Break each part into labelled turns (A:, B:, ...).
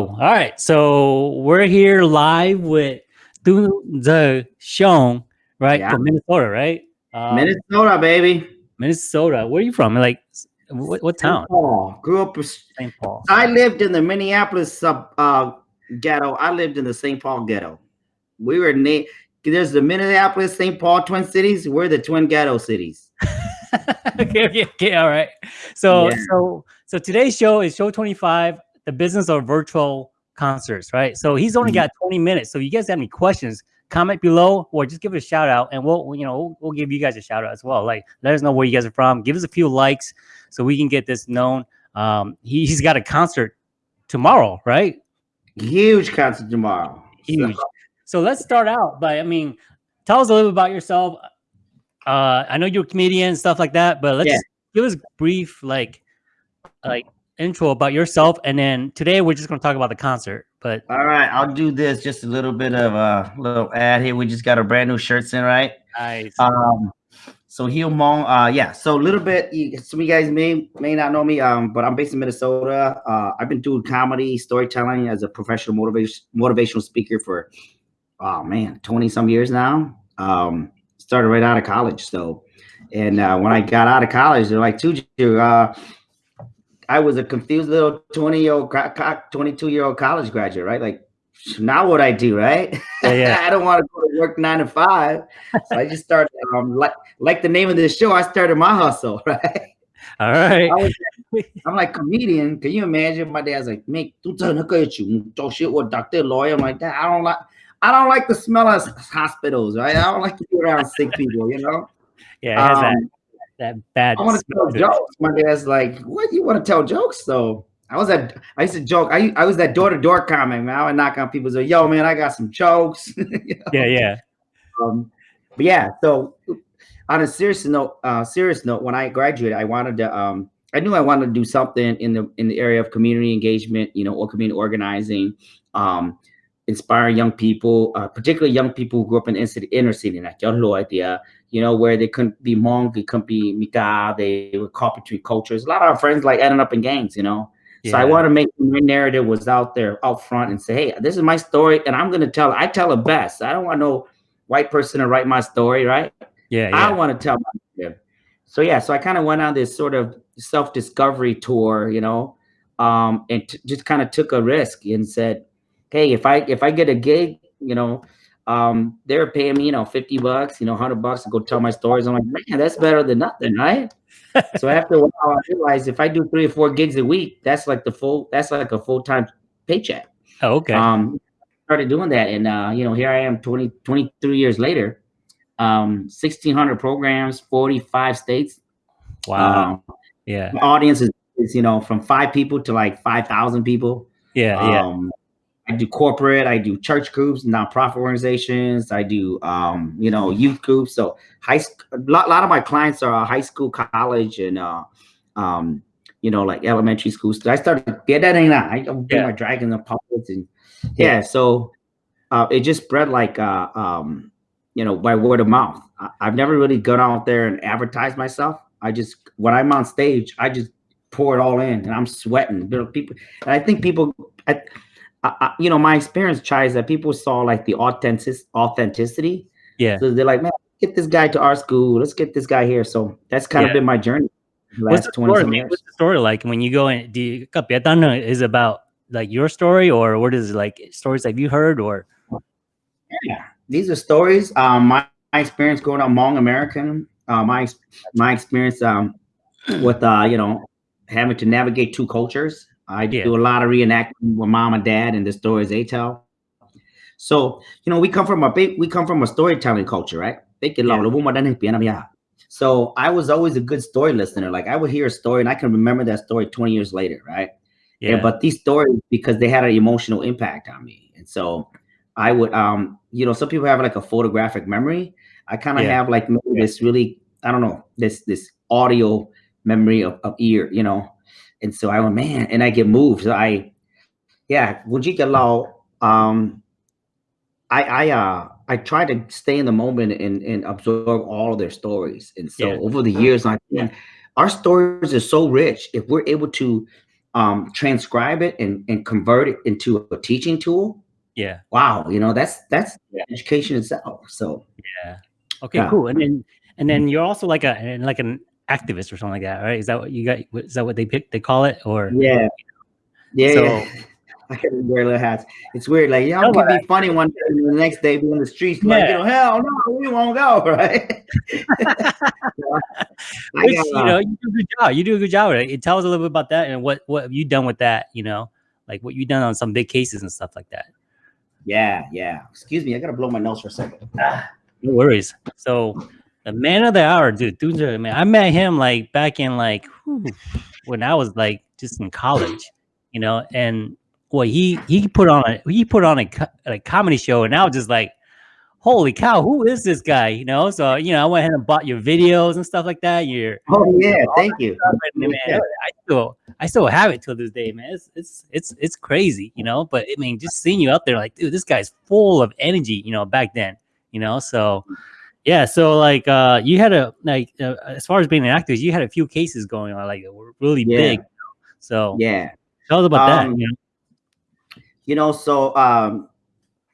A: All right, so we're here live with through the show, right?
B: Yeah.
A: From Minnesota, right? Um,
B: Minnesota, baby.
A: Minnesota. Where are you from? Like, what, what town?
B: St. Paul. Grew up.
A: in St. Paul.
B: I lived in the Minneapolis sub uh, ghetto. I lived in the St. Paul ghetto. We were na- there's the Minneapolis, St. Paul Twin Cities. We're the twin ghetto cities.
A: okay, okay, okay. All right. So,
B: Yeah.
A: so, so today's show is show 25, the business of virtual concerts, right? So he's only
B: Mhm.
A: got 20 minutes. So you guys have any questions, comment below or just give it a shout out and we'll, you know, we'll, we'll give you guys a shout out as well. Like, let us know where you guys are from. Give us a few likes so we can get this known. Um, he, he's got a concert tomorrow, right?
B: Huge concert tomorrow.
A: Huge. So let's start out by, I mean, tell us a little bit about yourself. Uh, I know you're a comedian and stuff like that, but let's
B: Yeah.
A: give us brief, like, like intro about yourself. And then today we're just going to talk about the concert, but
B: All right, I'll do this. Just a little bit of a little ad here. We just got our brand new shirts in, right?
A: nice.
B: Um, so Heal Hmong, uh, yeah. So a little bit. Some of you guys may may not know me, um, but I'm based in Minnesota. Uh, I've been doing comedy, storytelling as a professional motivation motivational speaker for, oh man, twenty some years now. Um, started right out of college. So, and uh, when I got out of college, they're like, "Tuju, uh, I was a confused little twenty year old, twenty two year old college graduate, right? Like, now what I do, right?
A: Yeah, yeah.
B: I don't want to go to work nine to five. So I just started, um, like, like the name of this show, I started my hustle, right?
A: All right.
B: I was, I'm like comedian. Can you imagine? My dad's like, make two turn look at you, talk shit with doctor, lawyer. I'm like that. I don't like, I don't like the smell of hospitals, right? I don't like to be around sick people, you know.
A: Yeah, it has that,
B: Um,
A: that bad.
B: I want to tell jokes. My dad's like, what? You want to tell jokes? So I was at, I used to joke. I, I was that door to door comic, man. I would knock on people's door. Yo, man, I got some jokes. You know?
A: Yeah, yeah.
B: um, but yeah, so on a serious note, uh, serious note, when I graduated, I wanted to, um, I knew I wanted to do something in the in the area of community engagement, you know, or community organizing, um, inspiring young people, uh, particularly young people who grew up in inner city, inner city, like your idea, you know, where they couldn't be Hmong, they couldn't be Mika, they were caught between cultures. A lot of our friends like ended up in gangs, you know. So I
A: Yeah.
B: want to make my narrative was out there out front and say, hey, this is my story, and I'm gonna tell. I tell it best. I don't want no white person to write my story, right?
A: Yeah,
B: I want to tell my narrative. So yeah, so I kind of went on this sort of self-discovery tour, you know, um, and t- just kind of took a risk and said, hey, if I if I get a gig, you know, um, they were paying me, you know, 50 bucks, you know, 100 bucks to go tell my stories. I'm like, man, that's better than nothing, right? so after a while, I realized if I do three or four gigs a week, that's like the full, that's like a full-time paycheck.
A: Oh, okay.
B: Um, started doing that, and uh, you know, here I am, 20, 23 years later, um, 1,600 programs, 45 states.
A: wow.
B: Um,
A: yeah.
B: my audience is, is, you know, from five people to like 5,000 people.
A: Yeah, yeah.
B: I do corporate, I do church groups, nonprofit organizations, I do, um, you know, youth groups. So high, sc- a lot, lot of my clients are high school, college, and, uh, um, you know, like elementary school. So I started, yeah, that ain't that. I do
A: Yeah.
B: my dragons and puppets and yeah. So, uh, it just spread like, uh, um, you know, by word of mouth. I, I've never really gone out there and advertised myself. I just, when I'm on stage, I just pour it all in and I'm sweating. People, and I think people, I, I, I- you know, my experience, Chai, is that people saw like the authentic authenticity.
A: Yeah.
B: So they're like, man, get this guy to our school. Let's get this guy here. So that's kind
A: Yeah.
B: of been my journey.
A: What's the
B: 20
A: story? man? What's the story like when you go in? Do you, is about like your story, or what is it like stories that you heard, or
B: Yeah, these are stories. Um, my, my experience growing up Hmong American. Uh, my my experience um with uh you know having to navigate two cultures. I
A: Yeah.
B: do a lot of reenacting with mom and dad and the stories they tell. So you know we come from a big we come from a storytelling culture, right?
A: Yeah.
B: So I was always a good story listener. Like I would hear a story and I can remember that story 20 years later, right?
A: yeah,
B: Yeah, but these stories because they had an emotional impact on me, and so I would, um, you know, some people have like a photographic memory. I kind of
A: Yeah.
B: have like maybe this really, I don't know, this this audio memory of, of ear, you know, and so I went, man, and I get moved. So I, yeah, Wujika Law, um, I I uh I try to stay in the moment and and absorb all of their stories, and so
A: Yeah.
B: over the years, like man, our stories are so rich. If we're able to um, transcribe it and, and convert it into a teaching tool.
A: Yeah.
B: Wow, you know that's that's
A: Yeah.
B: education itself. So
A: Yeah. Okay.
B: Yeah.
A: Cool. And then and then you're also like a like an activist or something like that, right? Is that what you got? Is that what they pick? They call it or
B: yeah, yeah.
A: So-
B: yeah. I can wear little hats. It's weird. Like y'all can be funny one day, and the next day be in the streets like, you know, hell no, we won't go, right?
A: Which,
B: got,
A: you know, you do a good job. You do a good job it. Tells a little bit about that and what what have you done with that, you know, like what you done on some big cases and stuff like that.
B: yeah, yeah. Excuse me, I gotta blow my nose for a second.
A: No worries. So the man of the hour, dude, dude, man, I met him like back in like whew, when I was like just in college, you know, and well, he he put on a he put on a, a comedy show, and I was just like, holy cow, who is this guy? You know, so you know, I went ahead and bought your videos and stuff like that. Your
B: Oh yeah, thank you.
A: and, man,
B: Yeah.
A: I still I still have it till this day, man. It's it's it's it's crazy, you know. But I mean, just seeing you out there, like, dude, this guy's full of energy, you know, back then, you know. So yeah, so like uh you had a like uh, as far as being an activist, you had a few cases going on, like were really
B: Yeah.
A: big. So
B: Yeah.
A: tell us about
B: Um,
A: that. You know?
B: you know so um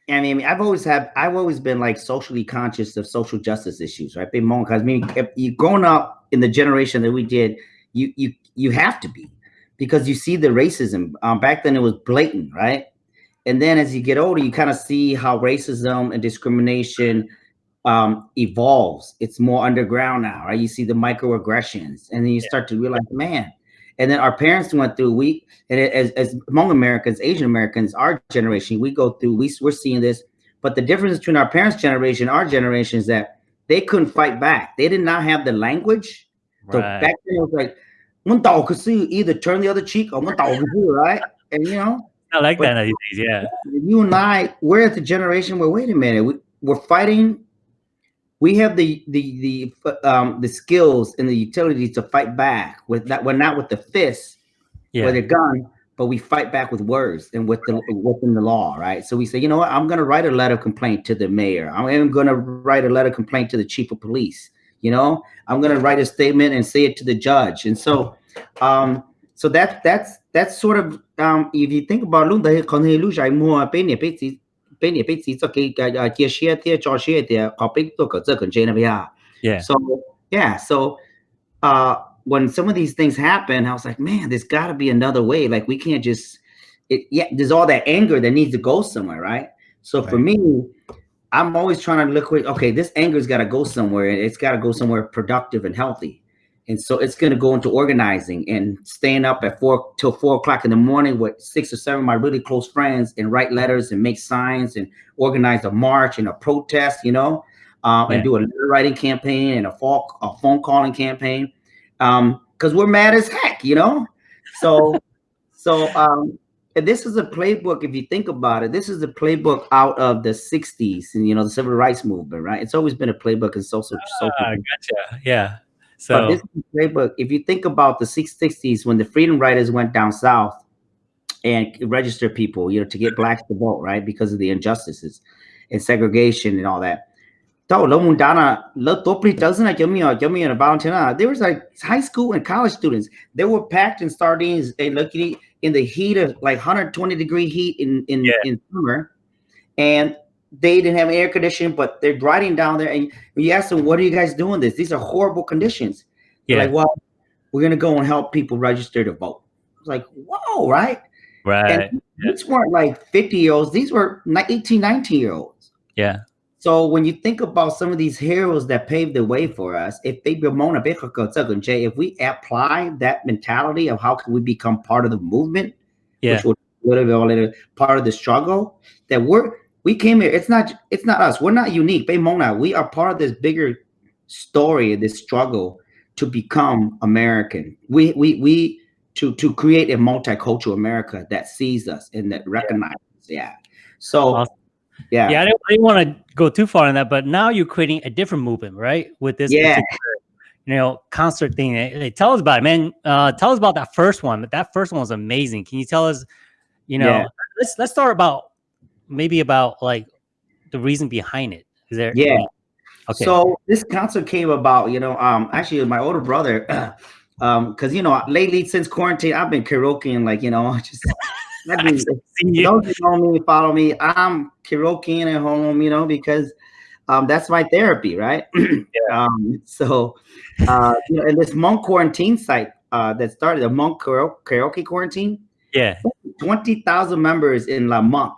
B: i mean i've always had i've always been like socially conscious of social justice issues right because i mean if you growing up in the generation that we did you you you have to be because you see the racism um, back then it was blatant right and then as you get older you kind of see how racism and discrimination um evolves it's more underground now right you see the microaggressions and then you start to realize man and then our parents went through we and as, as Hmong americans asian americans our generation we go through we, we're seeing this but the difference between our parents generation our generation is that they couldn't fight back they did not have the language so
A: Right.
B: back then it was like "Mun tao ka si," either turn the other cheek or "Mun tao ka si," right and you know
A: I like that these days. Yeah,
B: you and I, we're at the generation where wait a minute, we, we're fighting. We have the the the um the skills and the utility to fight back with that. We're not with the fists,
A: yeah,
B: with a gun, but we fight back with words and with the within the law, right? So we say, you know what? I'm going to write a letter of complaint to the mayor. I'm going to write a letter of complaint to the chief of police. You know, I'm going to write a statement and say it to the judge. And so, um, so that that's that's sort of um, if you think about luôn đấy còn hay lúc dài mua bên này bên gì bên này bên gì cho cái cái cái chia sẻ thì cho sẻ thì có bên tôi có这个这那边
A: yeah,
B: so yeah, so uh when some of these things happen, I was like, man, there's got to be another way. Like we can't just it. Yeah, there's all that anger that needs to go somewhere, right? So for
A: Right.
B: me, I'm always trying to look. Okay, this anger's got to go somewhere. and It's got to go somewhere productive and healthy. And so it's going to go into organizing and staying up at four till four o'clock in the morning with six or seven of my really close friends and write letters and make signs and organize a march and a protest, you know, um,
A: Yeah.
B: and do a letter writing campaign and a phone, a phone calling campaign. Um, because we're mad as heck, you know? So, so, um, and this is a playbook. If you think about it, this is a playbook out of the 60s and, you know, the civil rights movement, right? It's always been a playbook in social, social
A: Ah, gotcha. Yeah.
B: But
A: So
B: this is a playbook, if you think about the 60s when the freedom riders went down south and registered people, you know, to get blacks to vote, right? Because of the injustices and segregation and all that. Tao lo mun dana lo doesn't like yummy or yummy and Valentina. There was like high school and college students. They were packed in sardines and looking in the heat of like 120 degree heat in in,
A: Yeah.
B: in summer. And they didn't have air conditioning, but they're riding down there. And you ask them, what are you guys doing this? These are horrible conditions. They're
A: yeah,
B: like, well, we're gonna go and help people register to vote. It's like, whoa, right?
A: right.
B: And these weren't like 50 year olds, these were ni- 18, 19 year olds.
A: Yeah.
B: So when you think about some of these heroes that paved the way for us, if they be moon a big, if we apply that mentality of how can we become part of the movement,
A: Yeah.
B: which all in part of the struggle, that we're we came here. It's not it's not us. We're not unique. Bay Mona, we are part of this bigger story, this struggle to become American. We we we to to create a multicultural America that sees us and that recognizes. Yeah. So
A: Awesome.
B: yeah.
A: Yeah, I didn't, I didn't want to go too far in that, but now you're creating a different movement, right? With this,
B: Yeah.
A: you know, concert thing. Hey, tell us about it, man. Uh, tell us about that first one. That first one was amazing. Can you tell us, you know,
B: Yeah.
A: let's let's start about maybe about like the reason behind it. Is there?
B: Yeah.
A: any- Okay.
B: So this concert came about, you know, um, actually my older brother Um, because you know, lately since quarantine, I've been karaokeing like you know, just I mean,
A: you.
B: those who know me, follow me. I'm karaokeing at home, you know, because um, that's my therapy, right? um, so, uh, you know, and this Hmong quarantine site uh, that started, the Hmong karaoke quarantine,
A: Yeah.
B: twenty thousand members in a month.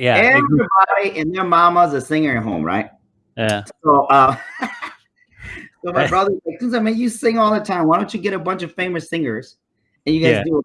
A: Yeah.
B: Everybody and their mama's a singer at home, right?
A: Yeah.
B: So, uh, so my
A: Right.
B: brother's like, I mean, you sing all the time. Why don't you get a bunch of famous singers and you guys
A: Yeah.
B: do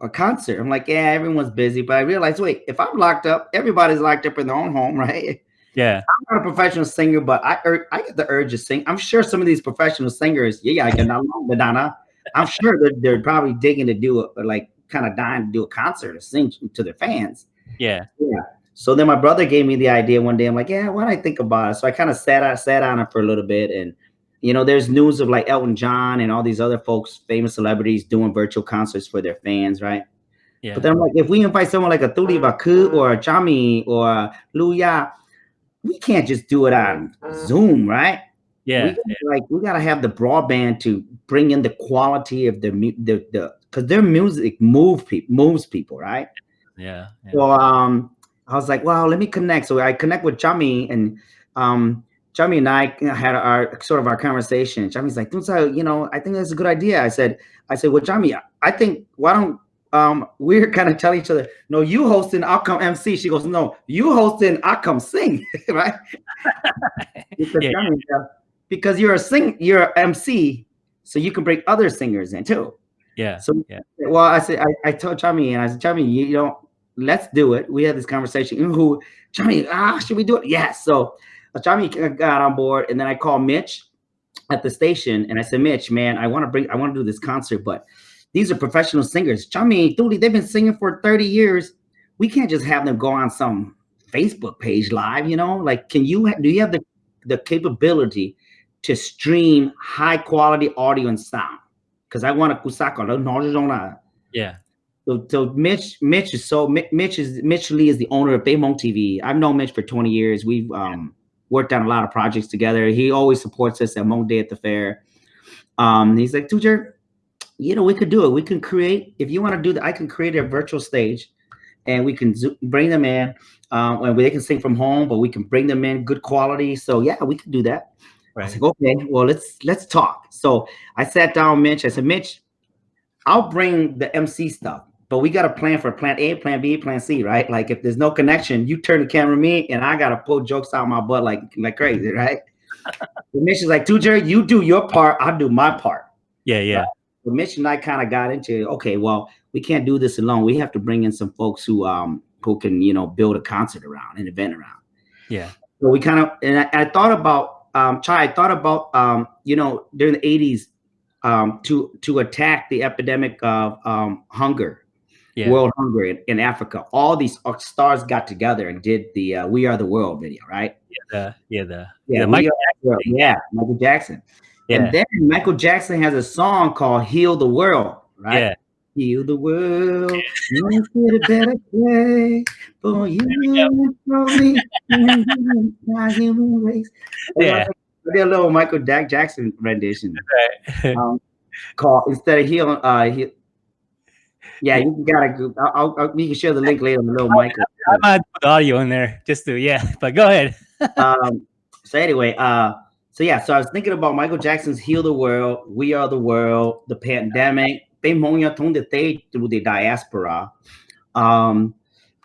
B: a, a concert?" I'm like, "Yeah, everyone's busy." But I realized, wait, if I'm locked up, everybody's locked up in their own home, right?
A: Yeah.
B: I'm not a professional singer, but I ur- I get the urge to sing. I'm sure some of these professional singers, yeah, I can Madonna. I'm sure they're, they're probably digging to do a, like kind of dying to do a concert or sing to their fans.
A: Yeah. Yeah.
B: So then my brother gave me the idea one day. I'm like, yeah, why don't I think about it? So I kind of sat I sat on it for a little bit, and you know, there's news of like Elton John and all these other folks, famous celebrities, doing virtual concerts for their fans, right?
A: Yeah.
B: But then I'm like, if we invite someone like a Tuli Baku or a Chami or a Luya, we can't just do it on Zoom, right?
A: Yeah.
B: we gotta, like we gotta have the broadband to bring in the quality of the the the because their music move people moves people, right?
A: Yeah. Yeah.
B: So um, I was like, wow, let me connect. So I connect with Chami and um, Chami and I had our sort of our conversation. Chami's like, "Tunsa, you know, I think that's a good idea. I said, I said, well, Chami, I think why don't um we're kind of tell each other, no, you hosting, I'll come MC. She goes, no, you hosting, I'll come sing, right? because,
A: Yeah.
B: Chami, uh, because you're a sing, you're a MC, so you can bring other singers in too.
A: Yeah.
B: So,
A: Yeah.
B: well, I said, I, I told Chami, and I said, Chami, you, you know, let's do it. We had this conversation. Who, Chami, ah, should we do it? Yes. So, uh, Chami got on board, and then I called Mitch at the station, and I said, Mitch, man, I want to bring, I want to do this concert, but these are professional singers. Chami, Thuli, they've been singing for 30 years. We can't just have them go on some Facebook page live, you know? Like, can you, do you have the, the capability to stream high quality audio and sound? Because I want to kusaka, no, no, no, no.
A: Yeah.
B: So, so Mitch, Mitch is so Mitch is Mitch Lee is the owner of Baymont TV. I've known Mitch for 20 years. We've um, worked on a lot of projects together. He always supports us at Hmong Day at the fair. Um, he's like, Tujer, you know, we could do it. We can create if you want to do that. I can create a virtual stage, and we can bring them in, um, and they can sing from home, but we can bring them in good quality. So yeah, we can do that. I was
A: Right.
B: like, okay, well, let's let's talk. So I sat down, with Mitch. I said, Mitch, I'll bring the MC stuff, but we got to plan for plan A, plan B, plan C, right? Like if there's no connection, you turn the camera me, and I gotta pull jokes out my butt like like crazy, right? and Mitch is like, Tujer, you do your part, I'll do my part.
A: Yeah. Yeah.
B: But Mitch and I kind of got into okay, well, we can't do this alone. We have to bring in some folks who um who can you know build a concert around, an event around.
A: Yeah.
B: So we kind of and I, I thought about um Chai, I thought about um you know during the 80s um to to attack the epidemic of um hunger,
A: Yeah.
B: world hunger in, in Africa. All these uh, stars got together and did the uh, We Are the World video, right?
A: The, yeah. The,
B: Yeah,
A: yeah.
B: We
A: Mike,
B: Are the World. yeah, Michael Jackson.
A: yeah.
B: And then Michael Jackson has a song called Heal the World, right?
A: Yeah.
B: Heal the world, make it a better place for you and for me and my human race.
A: Yeah.
B: Did a little Michael Jack Jackson rendition
A: Right.
B: um, called instead of heal. Uh, he, yeah, you gotta. go- I'll, I'll, I'll, we can share the link later little Michael.
A: I might put audio in there just to yeah. But go ahead.
B: um, so anyway, uh, so yeah, so I was thinking about Michael Jackson's "Heal the World," "We Are the World," the pandemic, they monya tung the they through the diaspora, um,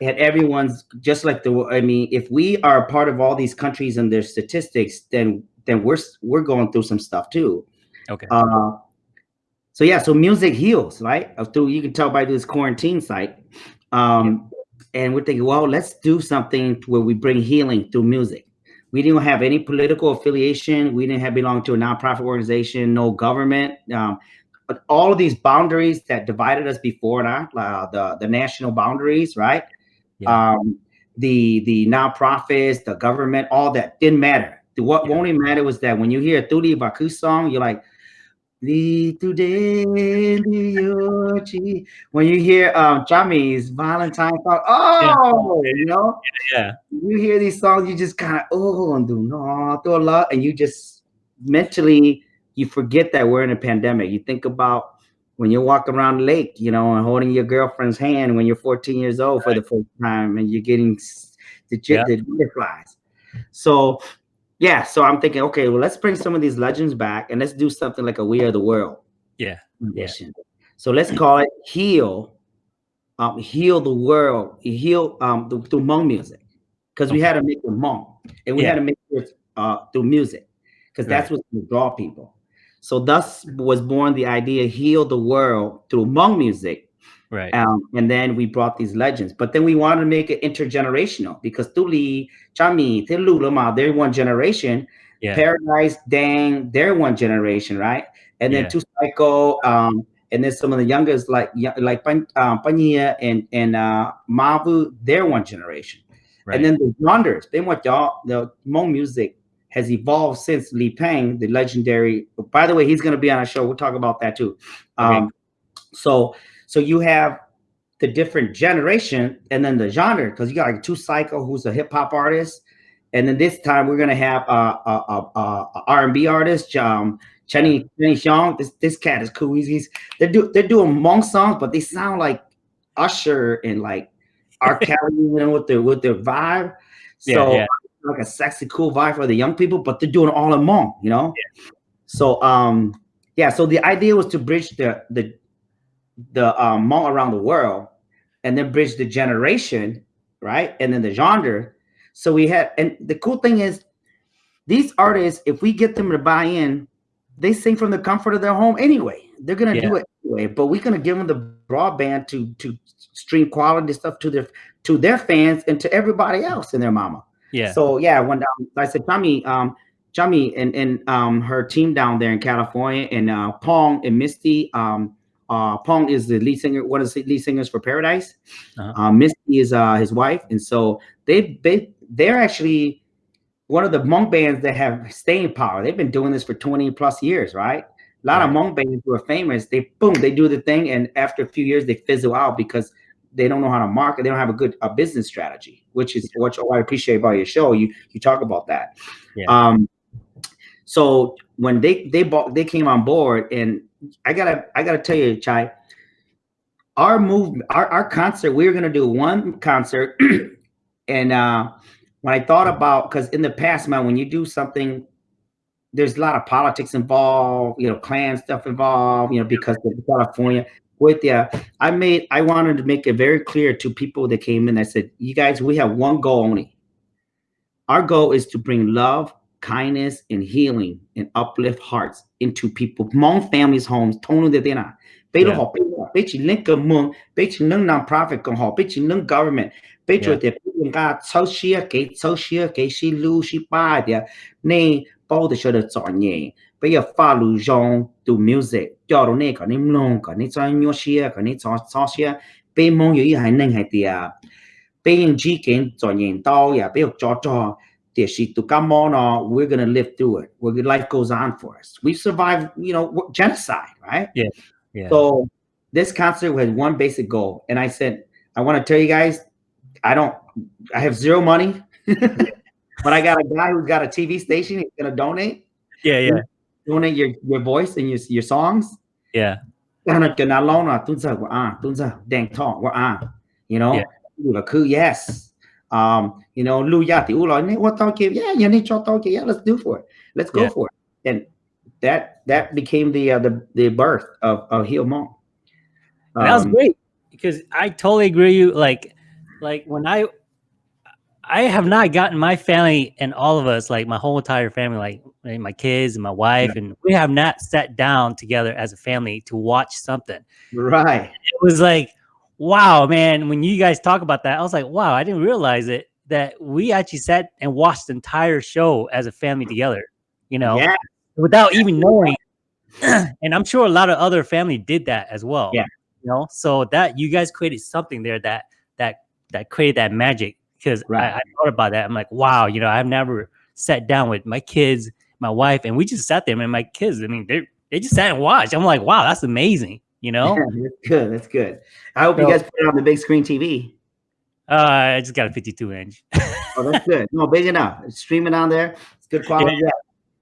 B: and everyone's just like the. I mean, if we are a part of all these countries and their statistics, then then we're we're going through some stuff too.
A: Okay.
B: Uh, so yeah, so music heals, right? Through you can tell by this quarantine site. Um, and we're thinking, well, let's do something where we bring healing through music. We didn't have any political affiliation. We didn't have belong to a nonprofit organization, no government. Um, but all of these boundaries that divided us before now, uh, the the national boundaries, right?
A: Yeah.
B: Um, the the nonprofits, the government, all that didn't matter. The- What
A: Yeah.
B: only mattered was that when you hear a Tuli Baku song, you're like, "Li today, li yochi." When you hear um Chami's Valentine song, oh, you know,
A: Yeah.
B: you hear these songs, you just kind of oh and do no do a lot, and you just mentally you forget that we're in a pandemic. You think about when you're walking around the lake, you know, and holding your girlfriend's hand when you're 14 years old right. for the first time, and you're getting the, yeah. the butterflies. So, yeah. So I'm thinking, okay, well, let's bring some of these legends back, and let's do something like a We Are the World.
A: Yeah. Yeah.
B: So let's call it Heal, um, Heal the World, Heal um through Hmong music, because we had to make it Hmong, and we yeah. had to make it uh through music, because that's right. what draw people. So thus was born the idea heal the world through Hmong music.
A: Right.
B: Um, and then we brought these legends. But then we wanted to make it intergenerational because Tuli, Chami, Tilulama, they're one generation. Yeah. Paradise, Dang, they're one generation, right? And then yeah. Two Psycho, um, and then some of the youngest like like um, Pania and and uh, Mavu, they're one generation. Right. And then the Wonders, they what y'all the Hmong music has evolved since Li Peng, the legendary. By the way, he's going to be on a show. We'll talk about that too. Okay. Um, so, so you have the different generation and then the genre because you got like two Cycle, who's a hip hop artist, and then this time we're gonna have a, a, a, a R&B artist, um, Chenny Chenny Xiong. This this cat is cool. He's, he's they're do they're doing Hmong songs, but they sound like Usher and like R. Kelly, you know, with their with their vibe. So yeah, yeah like a sexy, cool vibe for the young people, but they're doing all in Hmong, you know? Yeah. So um yeah, so the idea was to bridge the the the um Hmong around the world and then bridge the generation, right? And then the genre. So we had and the cool thing is these artists, if we get them to buy in, they sing from the comfort of their home anyway. They're gonna yeah. do it anyway, but we're gonna give them the broadband to to stream quality stuff to their to their fans and to everybody else and their mama.
A: Yeah.
B: So yeah, when um, I said Tommy, um, Tommy and and um her team down there in California, and uh, Pong and Misty. Um, uh, Pong is the lead singer. One of the lead singers for Paradise. Uh-huh. Uh, Misty is uh his wife, and so they they they're actually one of the Hmong bands that have staying power. They've been doing this for 20 plus years, right? A lot right. of Hmong bands who are famous, they boom, they do the thing, and after a few years, they fizzle out because they don't know how to market. They don't have a good a business strategy, which is what I appreciate about your show. You you talk about that. Yeah. Um, so when they they bought they came on board, and I gotta I gotta tell you, Chai, our move our, our concert we were gonna do one concert, and uh, when I thought about because in the past, man, when you do something there's a lot of politics involved, you know, clan stuff involved, you know, because of California. With yeah i made i wanted to make it very clear to people that came in i said you guys we have one goal only. Our goal is to bring love kindness and healing and uplift hearts into people Hmong families homes tono de dena bây họ bây chỉ lên cơ mương bây chỉ nâng non-profit còn họ bây chỉ nâng government. Bây chỉ để bây giờ sau xia cái sau xia cái xí lưu xí ba de này bao cho được chọn nhẹ. Bây giờ pha lưu dòng to music cho đồ này có nên long có nên cho nhau xia có nên cho cho xia. Bây mong yếu hay nên hay tiệt bây giờ chỉ cho nhìn đau ya bây giờ cho cho tiệt sĩ tu cam mò nó we're gonna live through it. Where life goes on for us. We've survived you know genocide right?
A: Yeah yeah.
B: So this concert had one basic goal. And I said I want to tell you guys I don't I have zero money but I got a guy who's got a TV station he's gonna donate.
A: Yeah yeah.
B: Donate your your voice and your your songs.
A: Yeah.
B: Ah, cái nào lâu nào tuân giờ của à ah, tuân giờ đèn thọ ah, của à you know cứ yes um you know lưu ya thì u nói này what tao yeah you need cho tao kêu yeah let's do for it let's go yeah. for it and that that became the uh, the the birth of of Heal Hmong.
A: Um, that was great because I totally agree. You like like when I I have not gotten my family and all of us, like my whole entire family, like my kids and my wife, yeah. and we have not sat down together as a family to watch something.
B: Right.
A: It was like, wow, man. When you guys talk about that, I was like, wow, I didn't realize it that we actually sat and watched the entire show as a family together. You know, yeah. without even knowing. and I'm sure a lot of other family did that as well.
B: Yeah.
A: You know, so that you guys created something there that that that created that magic because right. I, I, thought about that. I'm like, wow, you know, I've never sat down with my kids, my wife, and we just sat there. And my kids, I mean, they they just sat and watched. I'm like, wow, that's amazing. You know,
B: that's good. That's good. I hope so, you guys put it on the big screen TV.
A: Uh, I just got a 52 inch.
B: oh, that's good. No, big enough. It's streaming on there. It's good quality.
A: Yeah.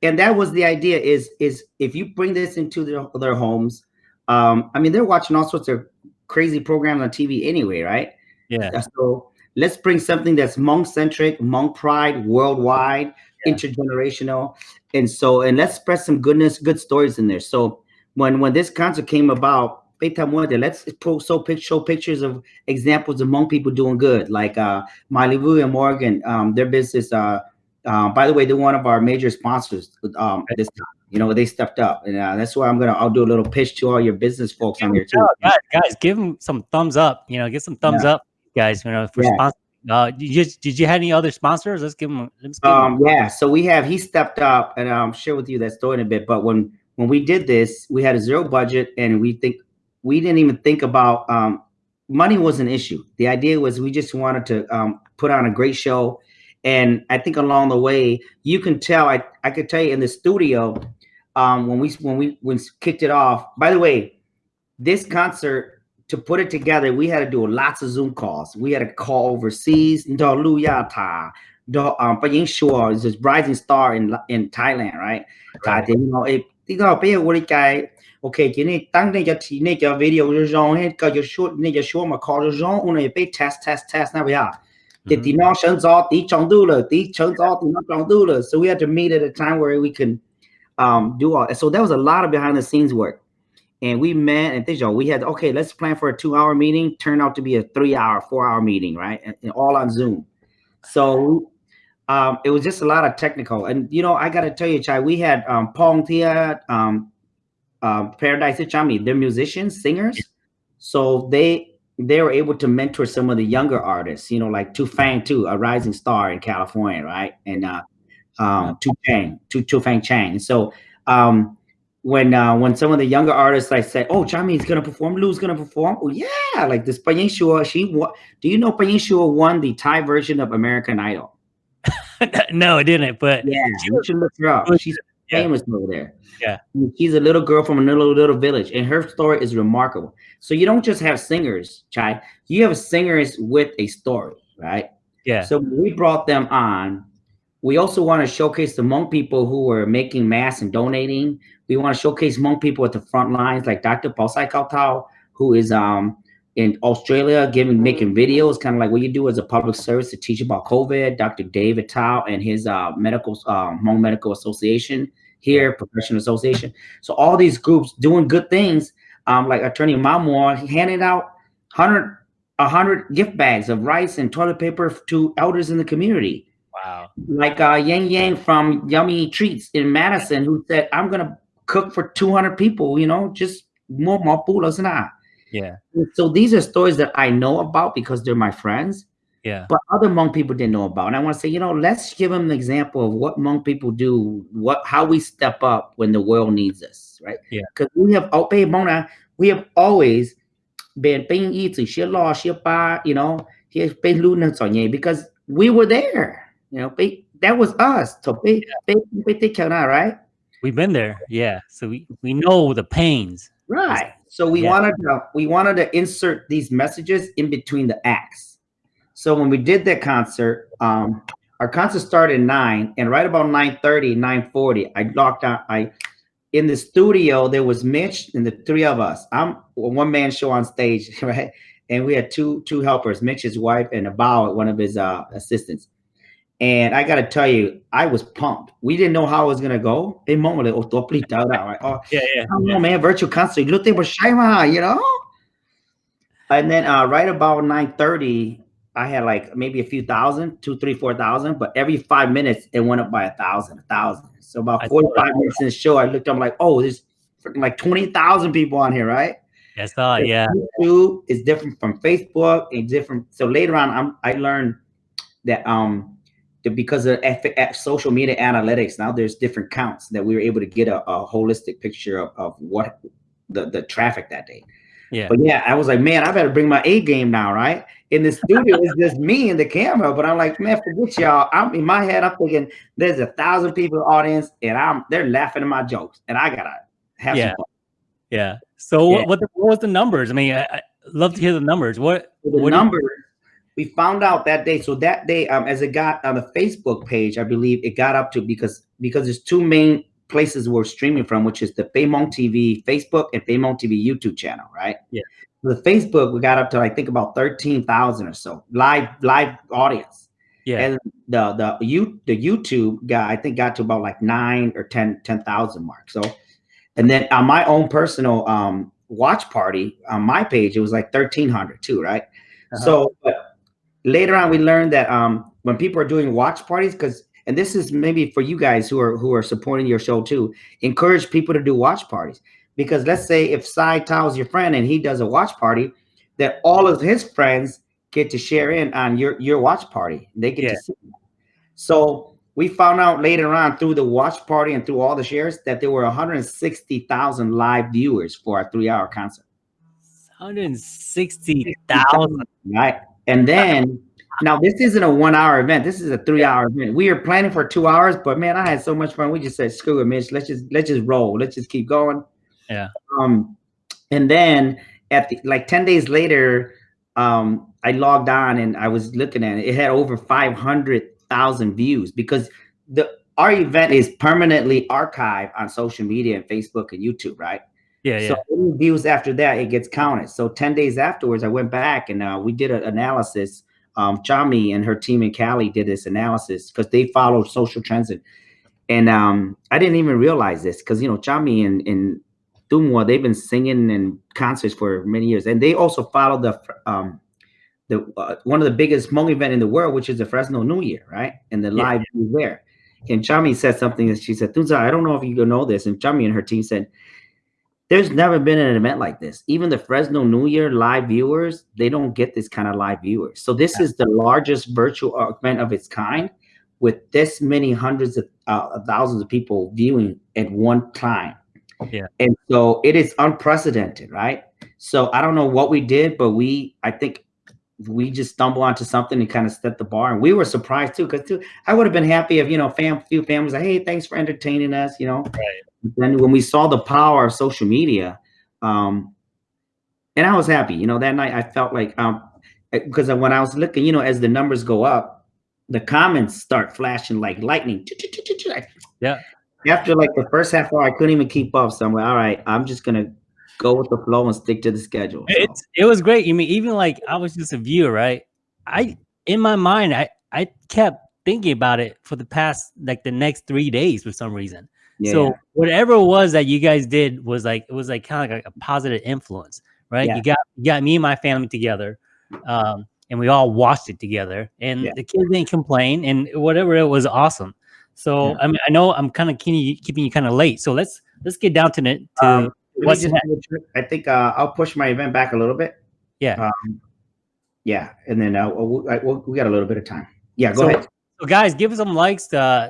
B: and that was the idea is is if you bring this into their, their homes um i mean they're watching all sorts of crazy programs on tv anyway right
A: Yeah.
B: so let's bring something that's Hmong centric Hmong pride worldwide
A: Yeah.
B: intergenerational and so and let's spread some goodness good stories in there so when when this concert came about Beta Muerte, let's pic- show pictures of examples of Hmong people doing good, like uh, Miley Wu and Morgan. Um, their business, uh, uh, by the way, they're one of our major sponsors. Um, this time, you know, they stepped up, and uh, that's why I'm gonna. I'll do a little pitch to all your business folks on here too.
A: Guys, guys, give them some thumbs up. You know, get some thumbs up, guys. You know, for
B: Yeah.
A: sponsor. Uh, did you did you have any other sponsors? Let's give them. Let's give
B: Um, yeah, so we have he stepped up, and I'll share with you that story in a bit. But when when we did this, we had a zero budget, and we think we didn't even think about um, money was an issue. The idea was we just wanted to um, put on a great show, and I think along the way, you can tell. I I could tell you in the studio um, when we when we when we kicked it off. By the way, this concert to put it together, we had to do lots of Zoom calls. We had to call overseas. Ndo Lu Ya Ta, um, Pa Ying Shua is this rising star in in Thailand, right?
A: Right.
B: You know, nó ê, tí đó bây giờ tôi cái ok cái này tăng này cho thì này cho video cho rong hết cái cho short này cho short mà call cho rong ông này bị test test test nào bây giờ thì tí nó sẵn gió tí trong tư rồi tí sẵn gió tí nó trong tư rồi so we had to meet at a time where we can um do all so that was a lot of behind the scenes work. And we met and things we had okay let's plan for a two hour meeting turned out to be a three hour four hour meeting right? And, and all on zoom. So um it was just a lot of technical. And you know i gotta tell you chai we had um pong tia um um paradise chami they're musicians singers. So they they were able to mentor some of the younger artists you know like tu fang too a rising star in california right? And uh um tu fang tu tu fang chang so um when uh when some of the younger artists like said oh Chami's gonna perform lou's gonna perform oh yeah like this Payin Shua, she won do you know Payin Shua won the thai version of american idol
A: no, it didn't. But
B: yeah you should look her up she's
A: yeah.
B: famous over there
A: Yeah.
B: she's a little girl from a little little village and her story is remarkable so you don't just have singers chai you have singers with a story right
A: yeah,
B: so we brought them on. We also want to showcase the Hmong people who were making masks and donating. We want to showcase Hmong people at the front lines, like Dr. Paul Sai Kao Tao, who is um in Australia giving making videos, kind of like what you do as a public service to teach about COVID. Dr. David Tao and his uh, medical um, Hmong Medical Association here, professional association. So all these groups doing good things, um, like Attorney Mamor handed out hundred a hundred gift bags of rice and toilet paper to elders in the community.
A: wow,
B: Like uh, Yang Yang from Yummy Treats in Madison, who said, "I'm gonna cook for 200 people." You know, just more more pulas na.
A: Yeah,
B: So these are stories that I know about because they're my friends,
A: yeah,
B: but other Hmong people didn't know about. And I want to say, you know, let's give them an example of what Hmong people do, what how we step up when the world needs us, right?
A: Yeah.
B: Because we have oh, babe, Mona, we have always been paying easy, she law, she pa, you know, pay lunas on you because we were there, you know, that was us. So pay, pay, pay, take care right?
A: we've been there. Yeah, so we we know the pains.
B: Right. So we
A: Yeah.
B: wanted to we wanted to insert these messages in between the acts. So when we did that concert, um, our concert started at nine, and right about 9:30, 9:40, I locked out. I in the studio, there was Mitch and the three of us. I'm a one-man show on stage, right? And we had two two helpers, Mitch's wife and Abao, one of his uh assistants. And I gotta tell you, I was pumped. We didn't know how it was gonna go. In moment, like, oh? Oh,
A: Yeah, yeah,
B: don't know, man. Virtual concert. Look, they were you know? And then uh, right about 9:30, I had like maybe a few thousand, two, three, four thousand, but every five minutes it went up by a thousand, a thousand. So about
A: I saw
B: 45 minutes in the show, I looked up like, oh, there's freaking like 20,000 people on here, right?
A: Saw. it, Yeah,
B: YouTube is different from Facebook and different. So later on, I'm, I learned that um because of social media analytics, now there's different counts that we were able to get a, a holistic picture of, of what the, the traffic that day.
A: yeah,
B: But yeah, I was like, man, I better bring my A game now, right? In the studio, it's just me and the camera. But I'm like, man, forget y'all. I'm in my head, I'm thinking there's a thousand people in the audience, and I'm they're laughing at my jokes, and I gotta have
A: Yeah.
B: some fun.
A: yeah. So
B: Yeah.
A: what what, the, what was the numbers? I mean, I, I love to hear the numbers. What
B: The
A: what do you-
B: numbers, we found out that day. So that day, um, as it got on the Facebook page, I believe it got up to because because there's two main places we're streaming from, which is the Faymont TV Facebook and Faymont TV YouTube channel, right?
A: Yeah.
B: The Facebook we got up to I think about thirteen thousand or so live live audience.
A: Yeah.
B: And the the you the YouTube guy I think got to about like nine or 10 10,000 mark. So, and then on my own personal um watch party on my page, it was like thirteen hundred too, right?
A: Uh-huh.
B: So, but later on, we learned that um when people are doing watch parties, because and this is maybe for you guys who are who are supporting your show too, encourage people to do watch parties. Because let's say if Cy is your friend and he does a watch party, that all of his friends get to share in on your your watch party. They get
A: Yeah.
B: to see. So we found out later on through the watch party and through all the shares that there were 160,000 live viewers for our three-hour concert.
A: 160,000.
B: Right. And then now this isn't a one-hour event. This is a three-hour event. We are planning for two hours, but man, I had so much fun. We just said, screw it, Mitch. Let's just let's just roll. Let's just keep going.
A: Yeah.
B: Um, and then at the, like 10 days later, um, I logged on and I was looking at it. It had over 500,000 views because the our event is permanently archived on social media and Facebook and YouTube, right?
A: Yeah, yeah.
B: So any views after that, it gets counted. So 10 days afterwards, I went back and uh, we did an analysis. Um, Chami and her team in Cali did this analysis because they follow social trends. And, and um, I didn't even realize this because, you know, Chami and, and Dumwa, they've been singing in concerts for many years. And they also follow the, um, the uh, one of the biggest Hmong event in the world, which is the Fresno New Year, right? And the
A: Yeah.
B: live there. And Chami said something that she said, Tunza, I don't know if you know this. And Chami and her team said, there's never been an event like this. Even the Fresno New Year live viewers, they don't get this kind of live viewers. So this is the largest virtual event of its kind with this many hundreds of uh, thousands of people viewing at one time.
A: Yeah.
B: And so it is unprecedented, right? So I don't know what we did, but we, I think we just stumbled onto something and kind of set the bar. And we were surprised too, because too, I would have been happy if, you know, fam, few families like, hey, thanks for entertaining us, you know. Then when we saw the power of social media, um, and I was happy, you know, that night I felt like, um, because when I was looking, you know, as the numbers go up, the comments start flashing like lightning.
A: Yeah.
B: After like the first half hour, I couldn't even keep up. So I'm like, all right, I'm just gonna go with the flow and stick to the schedule. So,
A: It's it was great. I mean, even like I was just a viewer, right? I in my mind, I I kept thinking about it for the past like the next three days for some reason.
B: Yeah,
A: so whatever it was that you guys did was like it was like kind of like a positive influence, right?
B: Yeah.
A: You got you got me and my family together, um, and we all watched it together, and
B: Yeah.
A: the kids didn't complain, and whatever it was awesome. So. I mean, I know I'm kind of keeping you, keeping you kind of late, so let's let's get down to it. to
B: Um,
A: what's
B: just
A: next?
B: double check. I think uh, I'll push my event back a little bit.
A: Yeah.
B: Um, yeah, and then uh, we'll, we'll, we got a little bit of time. Yeah, go
A: So-
B: ahead.
A: Guys, give some likes. Uh,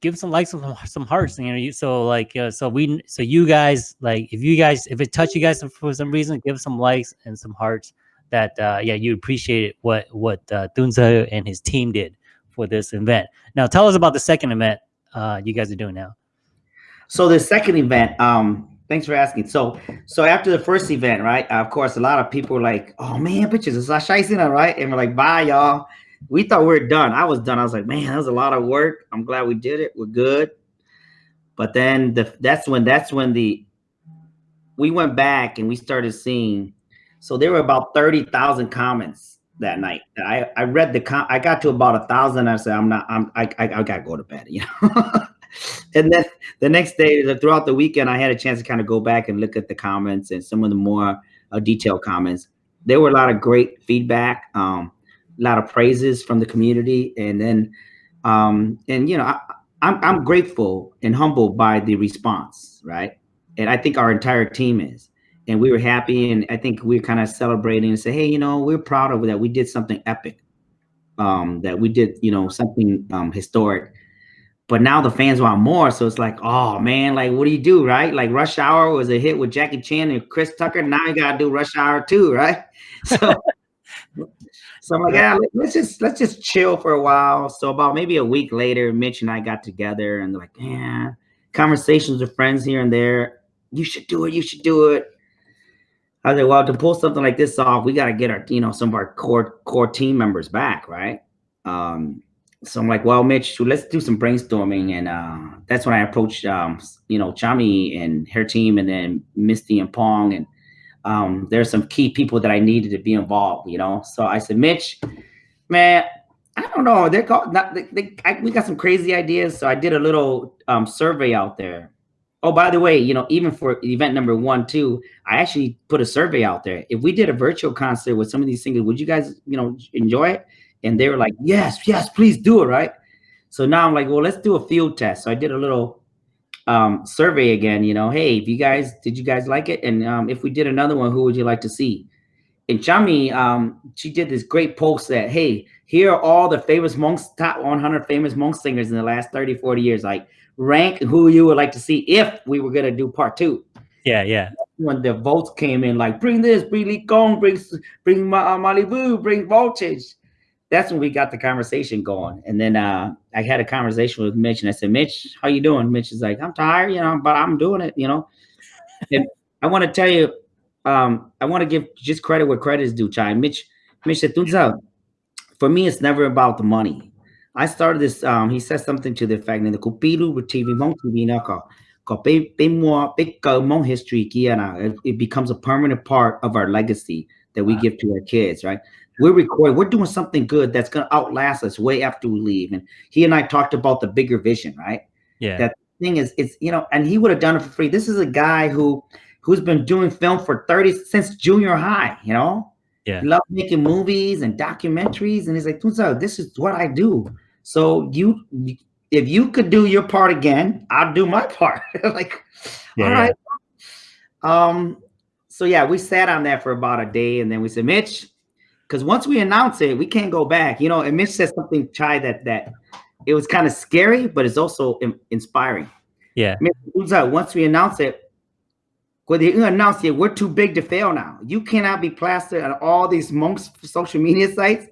A: give some likes, some some hearts. You know, you, so like, uh, so we, so you guys, like, if you guys, if it touched you guys for some reason, give some likes and some hearts. That uh, yeah, you appreciate what what uh, Dunza and his team did for this event. Now, tell us about the second event uh, you guys are doing now.
B: So the second event, um, thanks for asking. So so after the first event, right? of course, a lot of people were like, "Oh man, bitches, it's Ashaisina, right?" And we're like, "Bye, y'all." We thought we were done. I was done. I was like, "Man, that was a lot of work. I'm glad we did it. We're good." But then the that's when that's when the we went back and we started seeing. So there were about thirty thousand comments that night. I I read the com- I got to about a thousand. I said, "I'm not. I'm I I, I gotta go to bed," you know. and then the next day, throughout the weekend, I had a chance to kind of go back and look at the comments and some of the more uh, detailed comments. There were a lot of great feedback, um, a lot of praises from the community, and then, um, and you know, I, I'm I'm grateful and humbled by the response, right? And I think our entire team is, and we were happy, and I think we're kind of celebrating and say, hey, you know, we're proud of that. We did something epic, um, that we did, you know, something um, historic but now the fans want more. So it's like, oh man, like what do you do, right? Like Rush Hour was a hit with Jackie Chan and Chris Tucker. Now you gotta do Rush Hour too, right? So, so I'm like, yeah, let- let's just let's just chill for a while. So about maybe a week later, Mitch and I got together and like, yeah, conversations with friends here and there. You should do it. You should do it. I was like, well, to pull something like this off, we got to get our, you know, some of our core core team members back, right? Um, so I'm like, well, Mitch, let's do some brainstorming, and uh, that's when I approached, um, you know, Chami and her team, and then Misty and Pong, and um, there's some key people that I needed to be involved, you know. So I said, Mitch, man, I don't know. They're called. Not, they, they, I, we got some crazy ideas, so I did a little um, survey out there. Oh, by the way, you know, even for event number one, two, I actually put a survey out there. If we did a virtual concert with some of these singers, would you guys, you know, enjoy it? And they were like, yes, yes, please do it, right? So now I'm like, well, let's do a field test. So I did a little um, survey again, you know, hey, if you guys, did you guys like it? And um, if we did another one, who would you like to see? And Chami, um, she did this great post that, hey, here are all the famous Hmongs, top 100 famous Hmong singers in the last 30, 40 years. Like, rank who you would like to see if we were going to do part two.
A: Yeah, yeah.
B: When the votes came in, like, bring this, bring Lee Kong, bring, bring Ma- uh, Malibu, bring Voltage. That's when we got the conversation going. And then uh, I had a conversation with Mitch, and I said, Mitch, how you doing? Mitch is like, I'm tired, you know, but I'm doing it, you know. and I want to tell you, um, I want to give just credit where credit is due, Chai. Mitch, Mitch said, for me, it's never about the money. I started this, um, he said something to the effect that the Kupiru with TV Hmong TV Naka, big history, it becomes a permanent part of our legacy that we give to our kids, right? We're recording, we're doing something good that's going to outlast us way after we leave. And he and I talked about the bigger vision, right?
A: Yeah.
B: That thing is, it's, you know, and he would have done it for free. This is a guy who, who's been doing film for 30 since junior high, you know?
A: Yeah.
B: He loves making movies and documentaries. And he's like, this is what I do. So you, if you could do your part again, I'll do my part. like, yeah, all right. Yeah. Um, so yeah, we sat on that for about a day and then we said, Mitch, because once we announce it, we can't go back. You know, and Mitch said something, Chai, that that it was kind of scary, but it's also inspiring.
A: Yeah.
B: Mitch, once we announce it, when they announce it, we're too big to fail now. You cannot be plastered on all these Hmongs social media sites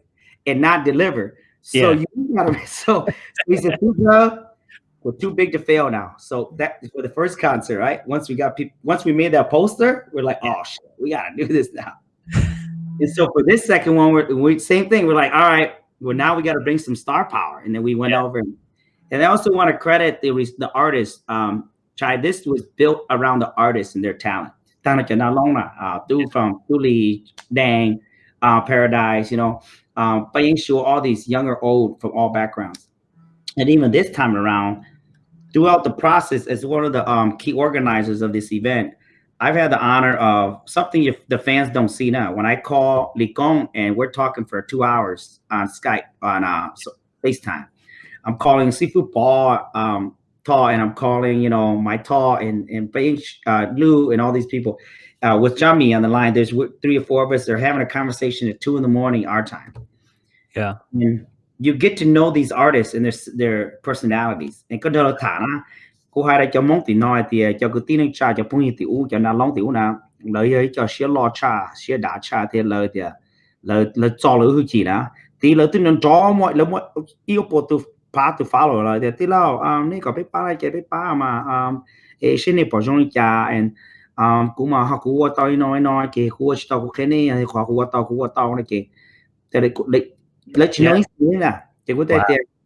B: and not deliver. So yeah. you gotta so we said we're too big to fail now. So that for the first concert, right? Once we got people once we made that poster, we're like, oh shit, we gotta do this now. And so for this second one, we're we, same thing. We're like, all right, well now we got to bring some star power, and then we went yeah. over. And, and I also want to credit the the artists. Um, Chai, this was built around the artists and their talent. Tana uh, dude from Tuli, Dang, uh, Paradise, you know, um, making sure all these young or old from all backgrounds. And even this time around, throughout the process, as one of the um, key organizers of this event, I've had the honor of something you, the fans don't see now. When I call Licon and we're talking for two hours on Skype, on uh, FaceTime, I'm calling Seafood Ball, um, Tall, and I'm calling, you know, my Tall and and Beige, uh, Lou, and all these people uh, with Chami on the line. There's three or four of us. They're having a conversation at two in the morning, our time.
A: Yeah.
B: And you get to know these artists and their their personalities. And cái đó là thả nó, cô hai đây cho mong thì nói thì cho cái tin cha cho phong tiểu cho nó long tiểu nào lời ấy cho xía lo cha xía đã cha thì lời thì lời lời cho lời hư chỉ đó thì lời tin nó cho mọi lời mọi yêu bộ từ pa từ follow lời thì thì lao um này có biết pa lại cái biết pa mà um ê xin này bỏ trong cha and um cũng mà họ cũng qua tao nói nói khu ở tao cũng cái này họ cũng qua tao cũng qua tao này cái thì lại let you know yeah. wow.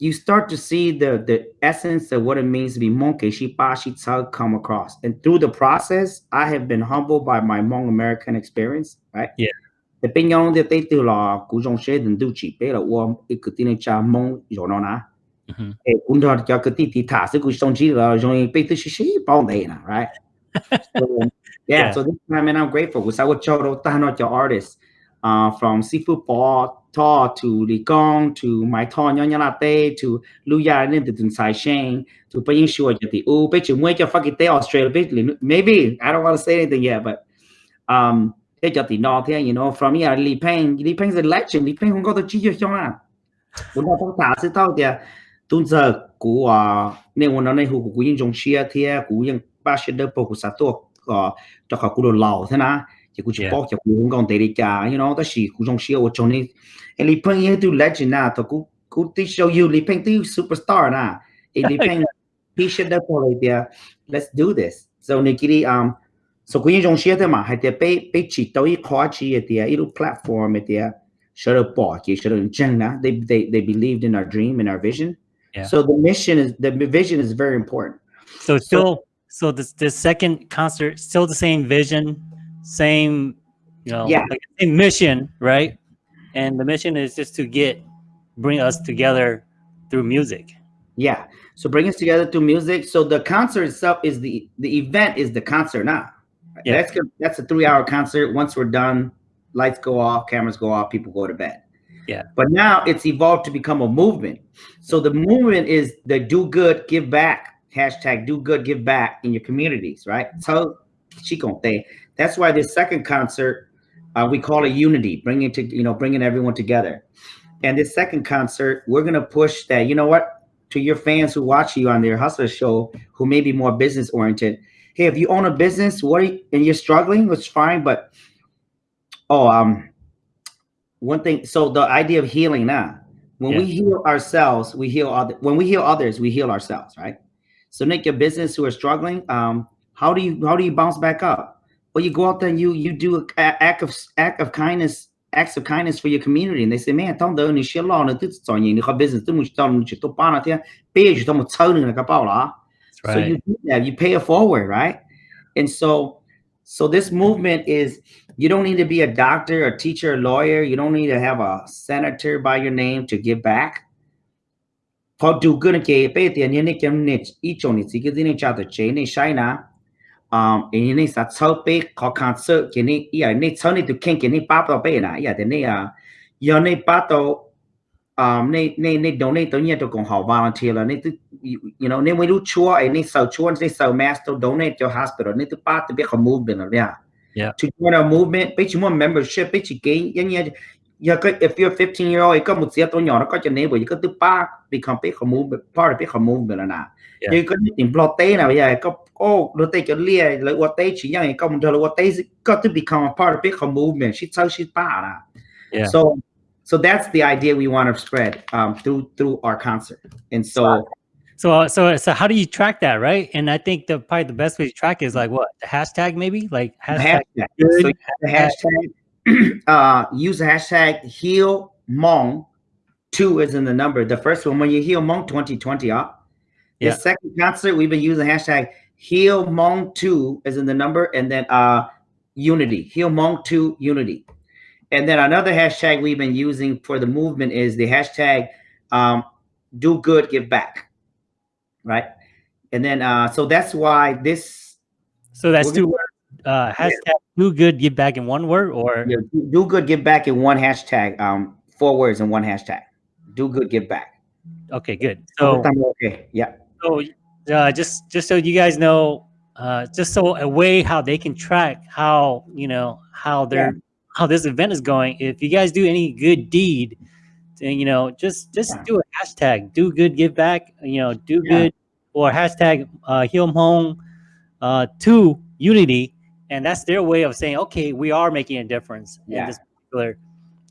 B: You start to see the the essence of what it means to be monk shipa come across. And through the process i have been humbled by my Hmong american experience right?
A: Yeah.
B: The pinyon de te tu la ku jong she den du chi pe la wo e ku tin cha mong yo e kun da ja ku ti ti ta se ku song la jong pe tu shi shi de na right? So, yeah, yeah, so this time and i'm grateful because i would show ta no your artists uh, from seafood ball to to Li Gong to my to Nyonya Latte to Luya Lim to Sai Sheng to Paying Shua Jati U Bitch and Wake fucking day Australia maybe I don't want to say anything yet but um they got the north here you know from here Li Peng Li Peng's a legend Li Peng không có tôi chỉ cho xong à chúng ta thông thả sẽ tao thì tuần giờ của nên muốn nói này hữu của những trong chia thì của những ba sẽ đỡ bộ của sát tổ cho họ của đồ lầu thế nào tikuchi yeah. pok ya ku ngon te rika you know ta shi ku jong shi o chone e li pang ye tu legend na to ku ku ti show you li pang tu superstar na e li pang ti shi da ko le dia let's do this. So nikiri um so ku jong shi te ma ha te pe pe chi to i kho chi ye dia i lu platform ye dia should have bought you should have chen na they they they believed in our dream and our vision.
A: Yeah.
B: so the mission is the vision is very important.
A: So still so, so this the second concert still the same vision? Same, you know,
B: Yeah.
A: like same mission, right? And the mission is just to get, bring us together through music.
B: Yeah. So bring us together through music. So the concert itself is the the event is the concert now.
A: Yeah.
B: That's good. That's a three hour concert. Once we're done, lights go off, cameras go off, people go to bed.
A: Yeah.
B: But now it's evolved to become a movement. So the movement is the do good, give back. Hashtag do good, give back in your communities, right? So Chiconte. That's why this second concert uh, we call it unity, bringing to you know bringing everyone together. And this second concert, we're gonna push that. You know what? to your fans who watch you on their hustler show who may be more business oriented hey if you own a business what are you, and you're struggling it's fine but oh um one thing so the idea of healing now when we heal ourselves we heal other when we heal others we heal ourselves right so make your business who are struggling um how do you how do you bounce back up well you go out there and you you do a act of act of kindness acts of kindness for your community. And they say, man, đỡ ni xia lo na tu zao ni ni business tu mu tao mu chi to pa na tia pay ju tao mu chao ni na la.
A: That's
B: So you do that, you pay it forward, right? And so so this movement is you don't need to be a doctor, a teacher, a lawyer, you don't need to have a senator by your name to give back. Đủ good ke pe tiền ni kem ni i chong ni chi ke ni cha de che ni shai na um in ni sa chao pe ko concert ke ni ya ni chao ni tu ken ke ni pa to pe na ya de ni a yo ni pa to um ni ni ni don't ni to ni to kong hao volunteer la ni tu you you know ni we lu chua ai ni sao chua ni sao mass to donate to hospital ni tu pa to be a movement la
A: Yeah.
B: to join a movement pe mo membership pe chi ke yan ya ya ko if you're 15 year old có một tia to nhỏ nó có cho nên bởi có thứ ba become big movement part of big movement nào
A: Yeah.
B: nhưng có tình plot tế nào bây giờ có đôi tay cho lia lợi qua tế chỉ như có một thời qua tế có to become a part of big movement she sao she ba là
A: Yeah.
B: so so that's the idea we want to spread um through through our concert and so
A: So, uh, so, so, how do you track that, right? And I think the probably the best way to track is like what the hashtag, maybe like hashtag.
B: hashtag.
A: good,
B: So the hashtag. uh, use the hashtag heal Hmong. Two is in the number. The first one, when you heal Hmong 2020 up. The
A: Yeah.
B: second concert, we've been using hashtag heal Hmong two is in the number, and then uh unity. Heal Hmong two unity. And then another hashtag we've been using for the movement is the hashtag um, do good, give back. Right. And then uh so that's why this
A: So that's two words. Uh, hashtag do good, give back in one word, or
B: Yeah, do- do good, give back in one hashtag. Um, four words in one hashtag. Do good, give back.
A: okay, good. So,
B: okay, yeah,
A: so uh, just just so you guys know, uh, just so a way how they can track how you know how they're how this event is going. If you guys do any good deed, then you know just just
B: Yeah.
A: do a hashtag do good, give back. You know, do
B: Yeah.
A: good or hashtag uh, heal Hmong uh, to unity, and that's their way of saying okay, we are making a difference
B: Yeah.
A: in this particular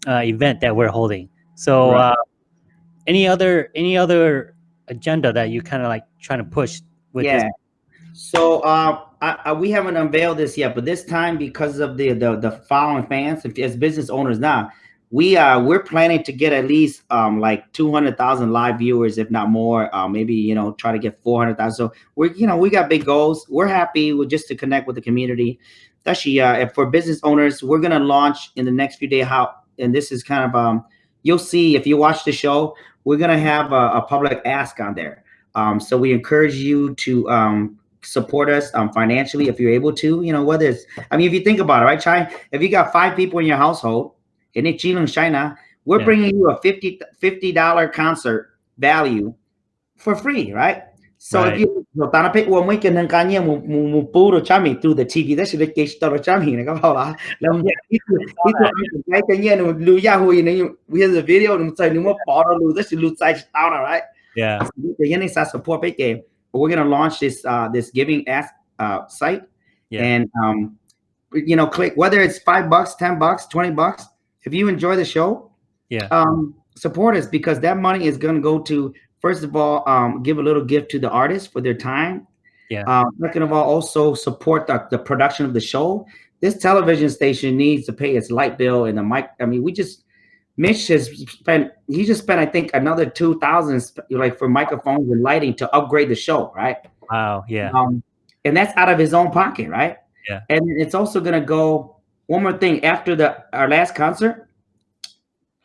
A: uh, event that we're holding. So,
B: Right.
A: uh, any other any other agenda that you kind of like trying to push with
B: yeah.
A: this?
B: So uh, I, I, we haven't unveiled this yet, but this time because of the the, the following fans, as business owners now, we uh we're planning to get at least um like two hundred thousand live viewers, if not more. Uh, maybe you know try to get four hundred thousand. So we're you know we got big goals. We're happy with just to connect with the community. Actually, uh, for business owners, we're gonna launch in the next few days. How and this is kind of um you'll see if you watch the show, we're gonna have a, a public ask on there. Um, so we encourage you to um support us um financially if you're able to. You know whether it's I mean if you think about it, right, Chai? If you got five people in your household in Chile China, we're
A: Yeah.
B: bringing you a 50 dollar concert value for free, right? So
A: Right.
B: if you tana pe wo mai ken ka nya mu mu mu pu ro chami through the TV that should sto ro chami ne ka ba la mu itu itu mai ken nya no lu ya hu ne we have the video no sai no pa ro lu that should lu sai sta na right?
A: Yeah,
B: the yen is support pe ke we're going to launch this uh this giving ask uh site.
A: Yeah.
B: and um you know click whether it's 5 bucks 10 bucks 20 bucks if you enjoy the show
A: Yeah.
B: um support us because that money is going to go to first of all um give a little gift to the artist for their time
A: Yeah.
B: Um, second of all, also support the, the production of the show. This television station needs to pay its light bill and the mic. I mean, we just Mitch has spent. He just spent, I think, another two thousand like for microphones and lighting to upgrade the show, right?
A: Wow. Yeah.
B: Um, and that's out of his own pocket, right?
A: Yeah.
B: And it's also gonna go. One more thing after the our last concert,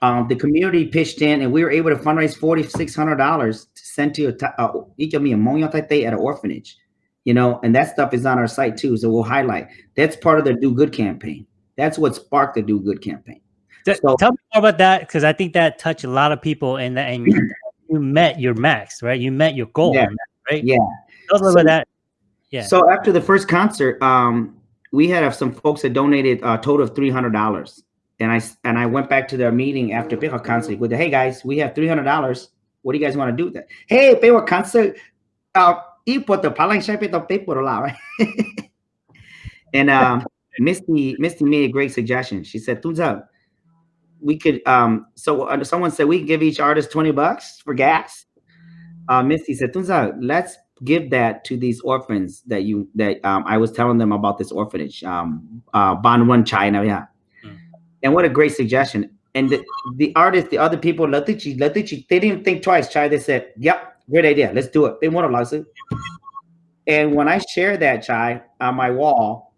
B: um, the community pitched in, and we were able to fundraise forty six hundred dollars to send to a uh, at an orphanage, you know, and that stuff is on our site too. So we'll highlight. That's part of the Do Good campaign. That's what sparked the Do Good campaign.
A: So, Tell me more about that because I think that touched a lot of people, and and you, you met your max, right? You met your goal,
B: yeah.
A: right?
B: Yeah.
A: Tell us so, about that. Yeah.
B: So after the first concert, um, we had some folks that donated a total of three hundred dollars, and I and I went back to their meeting after Pejo concert with the hey guys, we have three hundred dollars. What do you guys want to do with that? Hey, Pejo concert, uh, the palang shape to pay por right? and um, Misty Misty made a great suggestion. She said, "Tunza, we could um so uh, someone said we can give each artist 20 bucks for gas." Uh, Misty said, "Tunza, let's give that to these orphans that you that um, I was telling them about this orphanage, um, uh, Ban Banwan China, yeah. And what a great suggestion! And the, the artists, the other people, Latichi, Latichi, they didn't think twice. Chai, they said, "Yep, great idea. Let's do it." They want a lawsuit. And when I shared that Chai on my wall,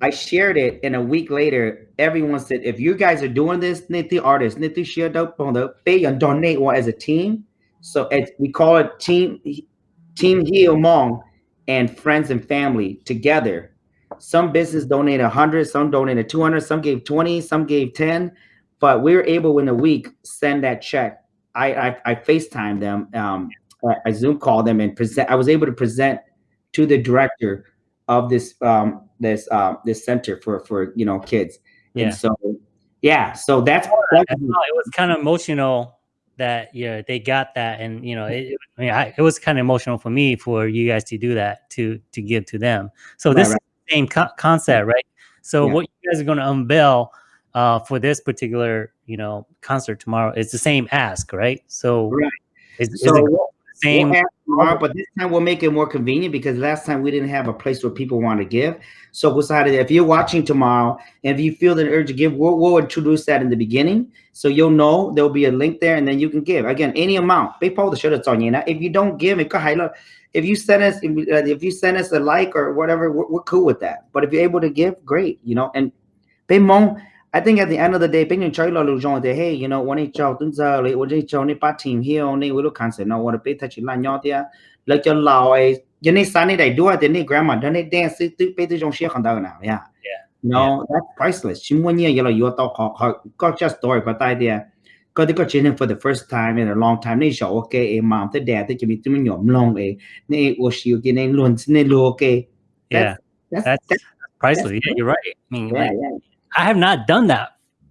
B: I shared it, and a week later, everyone said, "If you guys are doing this, the artists, the pay and donate one as a team." So we call it team Team Heal Hmong and friends and family together. Some business donated 100, some donated 200, some gave 20, some gave 10, but we were able in a week send that check. I I, I FaceTime them, um, I Zoom call them and present. I was able to present to the director of this um, this uh, this center for for you know kids. Yeah. And so yeah, so that's, that's
A: it was kind of emotional that yeah they got that and you know it, I mean, I, it was kind of emotional for me for you guys to do that to to give to them so this right. Same co concept right so yeah. what you guys are going to unveil uh, for this particular you know concert tomorrow is the same ask right so
B: right. Is, so is same we'll tomorrow, but this time we'll make it more convenient because last time we didn't have a place where people want to give. So we decided if you're watching tomorrow and if you feel the urge to give, we'll, we'll, introduce that in the beginning. So you'll know there'll be a link there and then you can give. Again, any amount. Big Paul the show that's on you now. If you don't give, if you send us uh, if you send us a like or whatever, we're, we're cool with that. But if you're able to give, great, you know, and I think at the end of the day, những chơi là lựa hey, you know, when it tuần giờ when it này bắt team here on này will cancel. Now what a bit touch là nhau thì lấy cho lão ấy cái này sáng này đầy đua thì này grandma đó này dance tự bê tự trong xe không đâu nào yeah. No yeah. that's priceless. Chỉ muốn nhiều là yêu tao họ họ just story but idea có thể có chuyện for the first time in a long time này show okay em mom tới dad tới chỉ biết tụi nhóm long ấy này ô siêu cái này luôn này luôn okay
A: yeah that's, that's, that's priceless yeah you're right I mean yeah, like, yeah. I have not done that.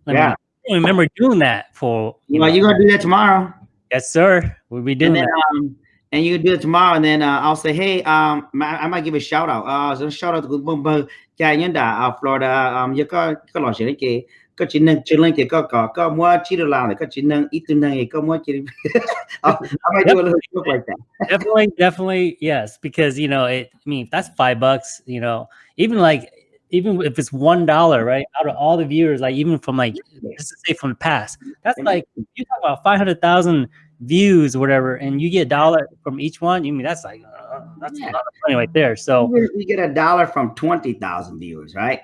A: I yeah. Mean, I don't remember doing that for.
B: You well, know, you're gonna do that tomorrow.
A: Yes, sir. We'll be doing
B: and then,
A: that.
B: Um, and you can do it tomorrow, and then uh, I'll say, hey, um, I, might give a shout out. Uh, so shout out to Boom Boom, Jai Yanda, uh, Florida. Um, you got got lot of shit. Có chỉ nâng chỉ lên thì có có có mua chỉ được làm thì có nâng ít nâng có mua chỉ I might do a little stuff like that
A: definitely definitely yes because you know it I mean that's five bucks you know even like even if it's one dollar, right? Out of all the viewers, like even from like let's say from the past, that's like you talk about five hundred thousand views or whatever, and you get a dollar from each one. You mean that's like uh, that's yeah. a lot of money right there. So
B: we get a dollar from twenty thousand viewers, right?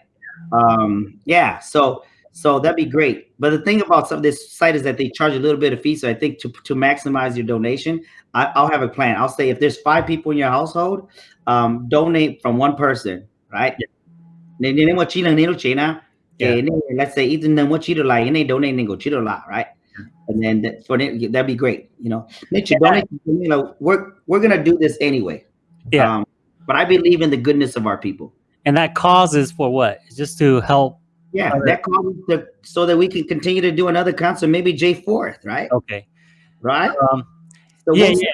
B: Um, yeah. So so that'd be great. But the thing about some of this site is that they charge a little bit of fee. So I think to to maximize your donation, I, will have a plan. I'll say if there's five people in your household, um, donate from one person, right? Yeah. Nên nên mà chỉ là nên chỉ na. Okay let's say even then what chỉ like, lại nên donate nên go chỉ được lại right and then that, for that'd be great you know? Nature, donate you know we're we're gonna do this anyway.
A: Yeah. Um,
B: but I believe in the goodness of our people.
A: And that cause is for what? Just to help
B: yeah that causes to, so that we can continue to do another concert maybe J fourth right?
A: Okay.
B: Right?
A: Um so yeah yeah.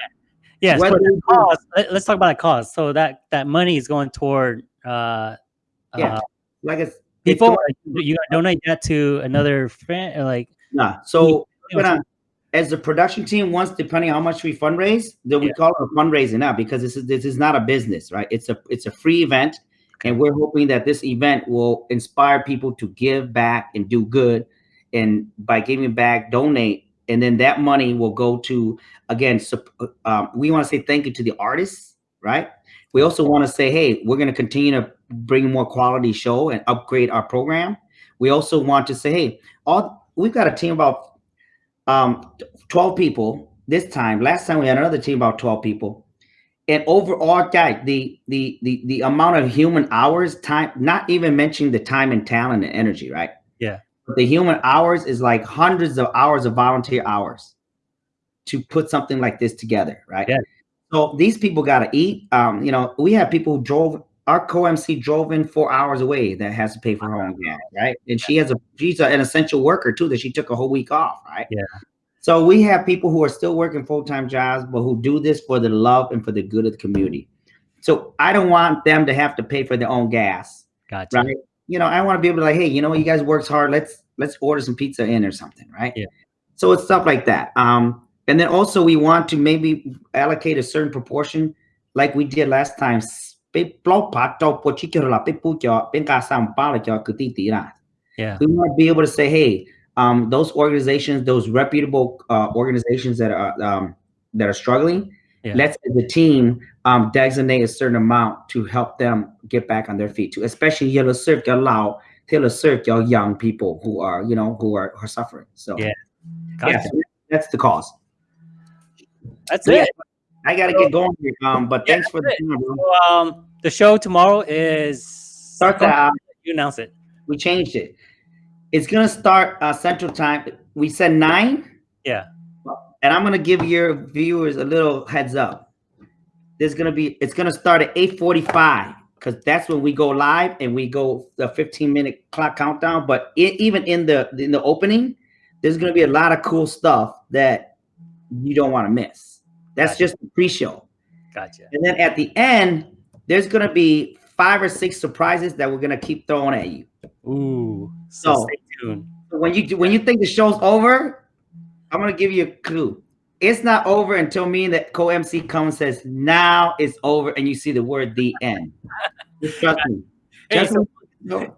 A: Yeah so cause, let's talk about the cause. So that that money is going toward uh
B: yeah, uh, like it's
A: people. It's, you donate that to another friend, like
B: nah. So as the production team once depending on how much we fundraise then we
A: Yeah.
B: call it a fundraising now because this is this is not a business right? It's a it's a free event and we're hoping that this event will inspire people to give back and do good. And by giving back donate. And then that money will go to again um, we want to say thank you to the artists right? We also want to say hey we're going to continue to bring more quality show and upgrade our program. We also want to say hey all we've got a team about um 12 people this time. Last time we had another team about 12 people and overall guy the the the the amount of human hours time not even mentioning the time and talent and energy right
A: Yeah.
B: but the human hours is like hundreds of hours of volunteer hours to put something like this together right
A: Yeah.
B: so these people got to eat um you know we have people who drove our co-mc drove in four hours away that has to pay for her own gas right and she has a she's an essential worker too that she took a whole week off right
A: Yeah.
B: So we have people who are still working full-time jobs, but who do this for the love and for the good of the community. So I don't want them to have to pay for their own gas.
A: Gotcha.
B: Right. You know, I want to be able to like, hey, you know, you guys works hard. Let's let's order some pizza in or something, right?
A: Yeah.
B: So it's stuff like that. Um, and then also we want to maybe allocate a certain proportion, like we did last time.
A: Yeah.
B: We want to be able to say, hey, um, those organizations, those reputable uh, organizations that are um, that are struggling,
A: Yeah.
B: let's the team um, designate a certain amount to help them get back on their feet. Too, especially you know, serve your lao, to serve your young people who are you know who are, are suffering. So
A: Yeah.
B: yeah,
A: Gotcha.
B: that's the cause.
A: That's
B: So, yeah,
A: it.
B: I got to get going. Here, um, but
A: Yeah,
B: thanks for the time.
A: So, um, the show tomorrow is
B: Start that.
A: You announce it.
B: we changed it. It's gonna start uh, Central Time. We said nine.
A: Yeah.
B: And I'm gonna give your viewers a little heads up. There's gonna be. It's gonna start at 8:45 because that's when we go live and we go the 15 minute clock countdown. But i even in the in the opening, there's gonna be a lot of cool stuff that you don't want to miss. That's
A: Gotcha.
B: just the pre-show.
A: Gotcha.
B: And then at the end, there's gonna be five or six surprises that we're gonna keep throwing at you.
A: Ooh. So
B: So-
A: stay tuned.
B: when you when you think the show's over, I'm gonna give you a clue. It's not over until me and the co-MC comes and says, now it's over, and you see the word the end. Just trust me.
A: Hey,
B: Just
A: so-
B: me. No.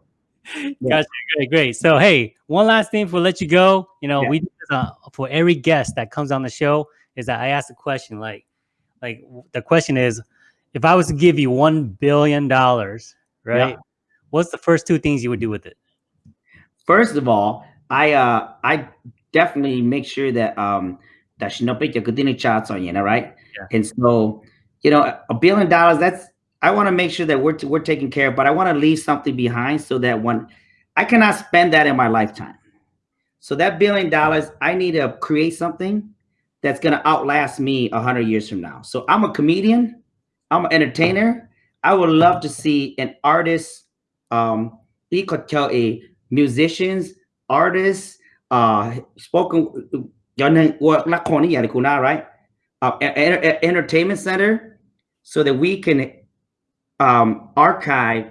A: Gotcha. Great, great. So, hey, one last thing before we let you go. You know,
B: Yeah.
A: we uh, for every guest that comes on the show is that I ask a question like, like the question is, if I was to give you one billion dollars, right? What's the first two things you would do with it?
B: First of all, I uh I definitely make sure that um that Shinope continue chats on you, know, right?
A: Yeah.
B: And so, you know, a billion dollars, that's I want to make sure that we're we're taking care of, but I want to leave something behind so that when I cannot spend that in my lifetime. So that billion dollars, I need to create something that's gonna outlast me a hundred years from now. So I'm a comedian, I'm an entertainer. I would love to see an artist, um, he could tell a musicians, artists, uh, spoken, right? Uh, entertainment center, so that we can um, archive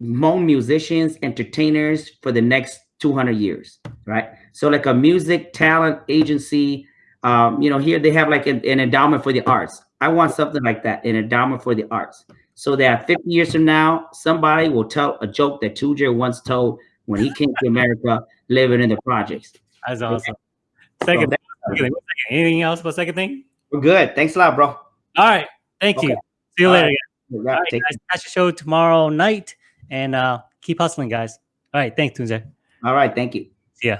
B: more musicians, entertainers for the next 200 years, right? So like a music talent agency, um, you know, here they have like an, an endowment for the arts. I want something like that, an endowment for the arts, so that 50 years from now, somebody will tell a joke that Tujer once told when he came to America, living in the projects.
A: That's
B: Okay.
A: awesome.
B: So
A: Second,
B: that-
A: second, anything else but second thing?
B: we're good. Thanks a lot, bro.
A: All right. Thank you. See you
B: All
A: later.
B: right.
A: All right, guys. Catch your show tomorrow night and uh, keep hustling, guys. All right. Thanks, Tunze.
B: all right, thank you.
A: See ya.